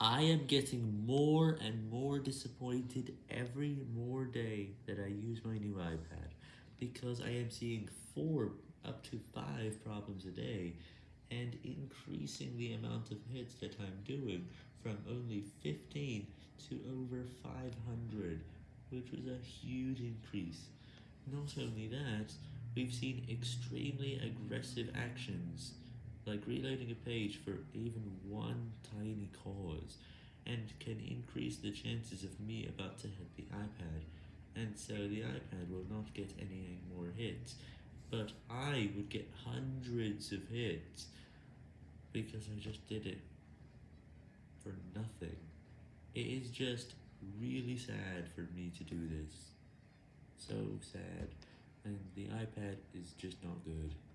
I am getting more and more disappointed every more day that I use my new iPad, because I am seeing 4 up to 5 problems a day, and increasing the amount of hits that I'm doing from only 15 to over 500, which was a huge increase. Not only that, we've seen extremely aggressive actions, like reloading a page for even one and can increase the chances of me about to hit the iPad, and so the iPad will not get any more hits, but I would get hundreds of hits, because I just did it for nothing. It is just really sad for me to do this. So sad, and the iPad is just not good.